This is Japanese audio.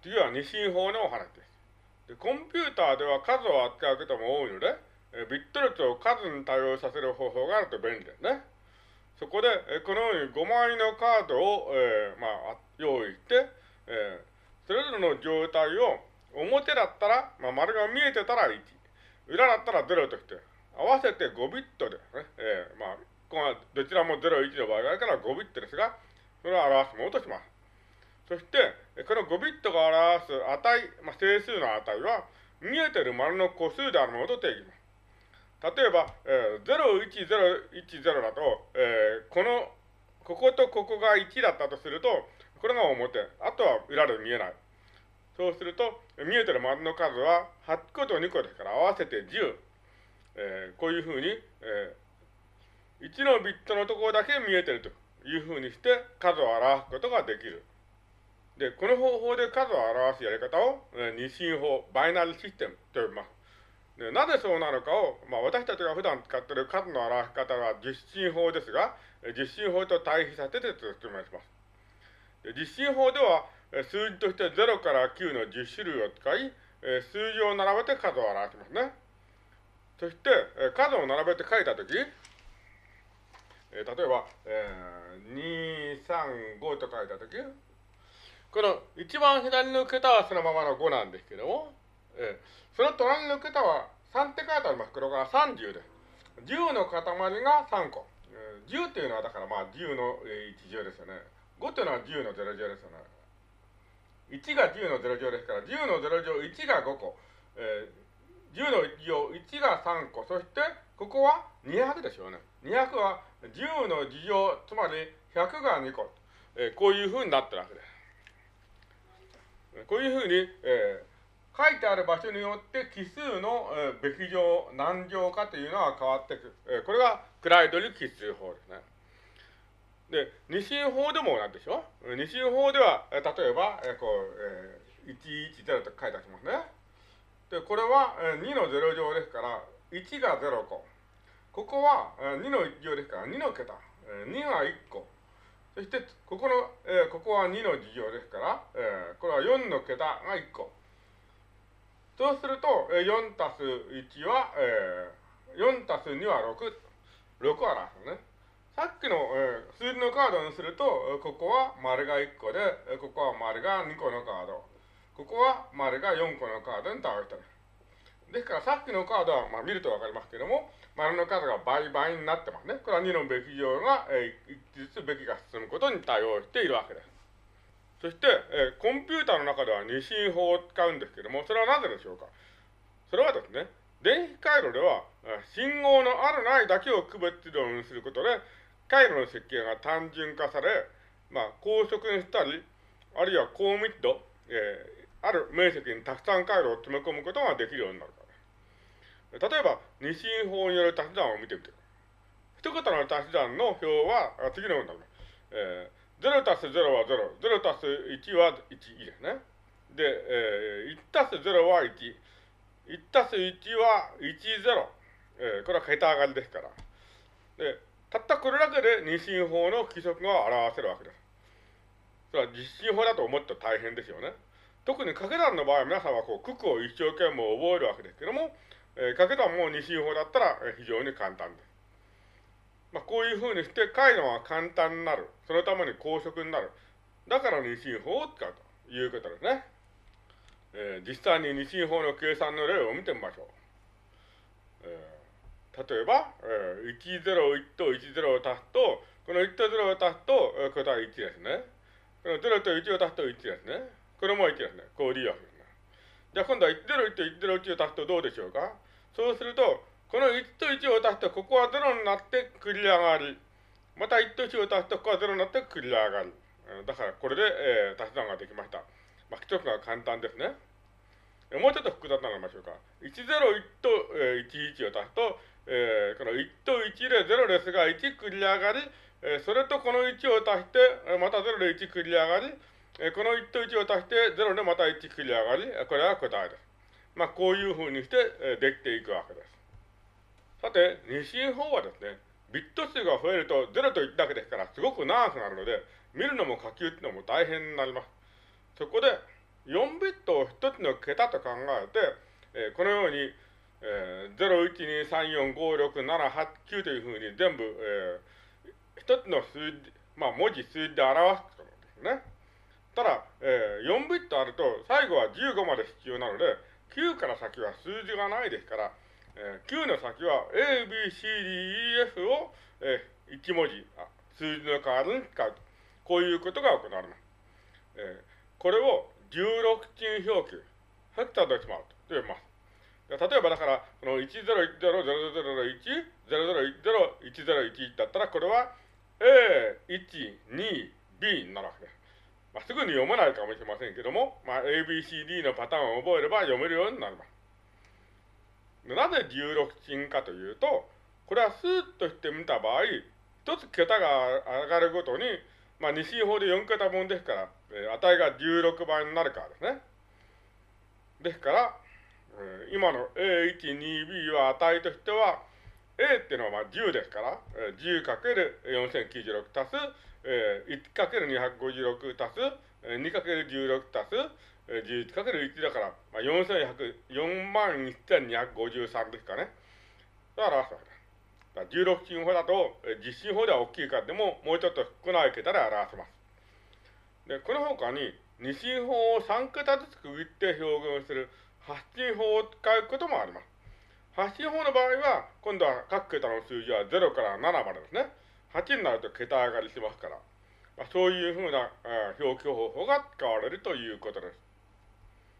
次は二進法のお話です。でコンピューターでは数を扱うことも多いので、えビット列を数に対応させる方法があると便利ですね。そこで、えこのように5枚のカードを、えー、まあ、用意して、えー、それぞれの状態を表だったら、まあ、丸が見えてたら1、裏だったら0として、合わせて5ビットでね、えー、まあ、こどちらも0、1の場合があるから5ビットですが、それを表すものとします。そして、この5ビットが表す値、まあ、整数の値は、見えてる丸の個数であるものと定義します。例えば、えー、01010だと、えー、この、こことここが1だったとすると、これが表、あとは裏で見えない。そうすると、見えてる丸の数は8個と2個ですから合わせて10。えー、こういうふうに、えー、1のビットのところだけ見えてるというふうにして数を表すことができる。で、この方法で数を表すやり方を、えー、二進法、バイナルシステムと呼びます。でなぜそうなのかを、まあ、私たちが普段使っている数の表し方は実進法ですが、実進法と対比させて説明します。で実進法では、数字として0から9の10種類を使い、数字を並べて数を表しますね。そして、数を並べて書いたとき、例えば、えー、2、3、5と書いたとき、この一番左の桁はそのままの5なんですけども、えー、その隣の桁は3って書いてあります。これが30です。10の塊が3個。えー、10っていうのはだからまあ10の1乗ですよね。5っていうのは10の0乗ですよね。1が10の0乗ですから、10の0乗1が5個、えー、10の1乗1が3個、そしてここは200でしょうね。200は10の2乗、つまり100が2個、えー、こういうふうになってるわけです。こういうふうに、えー、書いてある場所によって奇数の、えー、べき乗、何乗かというのは変わっていくる。えー、これがクライドル奇数法ですね。で、二進法でもなんでしょ二進法では、例えば、えこう、えー、110と書いてありますね。で、これは、え2の0乗ですから、1が0個。ここは、え2の1乗ですから、2の桁。え2が1個。そして、ここの、えー、ここは2の2乗ですから、えー、これは4の桁が1個。そうすると、えー、4たす1は、えー、4たす2は6。6を表すね。さっきの、えー、数字のカードにすると、ここは丸が1個で、ここは丸が2個のカード。ここは丸が4個のカードに倒したですからさっきのカードは、まあ、見るとわかりますけども、丸の数が倍々になってますね。これは2のべき乗が、えー、1ずつべきが進むことに対応しているわけです。そして、えー、コンピューターの中では二進法を使うんですけども、それはなぜでしょうか？それはですね、電気回路では、信号のあるないだけを区別量にすることで、回路の設計が単純化され、まあ、高速にしたり、あるいは高密度、えー、ある面積にたくさん回路を詰め込むことができるようになる。例えば、二進法による足し算を見てみて。一桁の足し算の表は次のようになります。えー、0たす0は0、0たす1は1ですね。で、えー、1たす0は1、1たす1は1、0。えー、これは桁上がりですから。で、たったこれだけで二進法の規則が表せるわけです。それは実進法だと思って大変ですよね。特に掛け算の場合皆さんはこう、九九を一生懸命覚えるわけですけども、えー、掛け算もう二進法だったら、えー、非常に簡単です。まあ、こういうふうにして解のは簡単になる。そのために高速になる。だから二進法を使うということですね。えー、実際に二進法の計算の例を見てみましょう。えー例えば、えー、101と10を足すと、この1と0を足すと、えー、答え1ですね。この0と1を足すと1ですね。これも1ですね。こう理由ですね。じゃあ今度は101と101を足すとどうでしょうか？そうすると、この1と1を足すと、ここは0になって繰り上がり。また1と1を足すと、ここは0になって繰り上がり。だからこれで、えー、足し算ができました。まあ、一つが簡単ですね。もうちょっと複雑なのましょうか。101と、えー、11を足すと、えー、この1と1で0ですが、1繰り上がり、えー、それとこの1を足して、また0で1繰り上がり、えー、この1と1を足して0でまた1繰り上がり、これは答えです。まあ、こういうふうにして、え、できていくわけです。さて、二進法はですね、ビット数が増えると0と1だけですから、すごく長くなるので、見るのも書き打つのも大変になります。そこで、4ビットを1つの桁と考えて、えー、このように、えー、012345678というふうに全部、えー、1つの数字、まあ文字、数字で表すことですね。ただ、えー、4ビットあると最後は15まで必要なので、9から先は数字がないですから、えー、9の先は A, B, C, D, E, F を、えー、1文字、数字の代わりに使うと。こういうことが行われます。えー、これを16進表記、ヘクタデシマルと呼びます。例えばだから、この10100010010101だったら、これは A1、2、B になるわけです。まあ、すぐに読めないかもしれませんけども、まあ、ABCD のパターンを覚えれば読めるようになります。なぜ16進かというと、これは数として見た場合、一つ桁が上がるごとに、まあ、二進法で4桁分ですから、えー、値が16倍になるからですね。ですから、えー、今の A1、2B は値としては、A っていうのはまあ10ですから、えー、10×4096 足す、えー、1×256 足す、えー、2×16 足す、えー、11×1 だから、まあ、4万1253ですかね。だから表すわけです。16進法だと、え実進法では大きい数でも、もうちょっと少ない桁で表せます。で、この他に、二進法を3桁ずつ区切って表現する8進法を使うこともあります。8進法の場合は、今度は各桁の数字は0から7までですね。8になると桁上がりしますから、まあ、そういうふうな、表記方法が使われるということです。